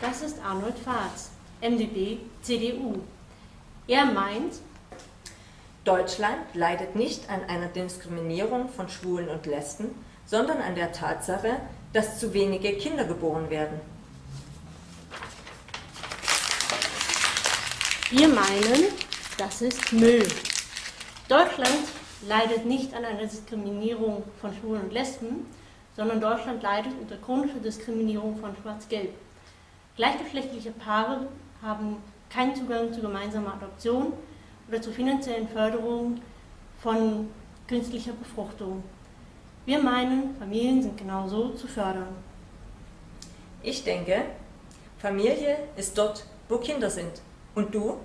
Das ist Arnold Fahrz, MdB, CDU. Er meint, Deutschland leidet nicht an einer Diskriminierung von Schwulen und Lesben, sondern an der Tatsache, dass zu wenige Kinder geboren werden. wir meinen, das ist Müll. Deutschland leidet nicht an einer Diskriminierung von Schwulen und Lesben, sondern Deutschland leidet unter chronischer Diskriminierung von Schwarz-Gelb. Gleichgeschlechtliche Paare haben keinen Zugang zu gemeinsamer Adoption oder zur finanziellen Förderung von künstlicher Befruchtung. Wir meinen, Familien sind genauso zu fördern. Ich denke, Familie ist dort, wo Kinder sind. Und du?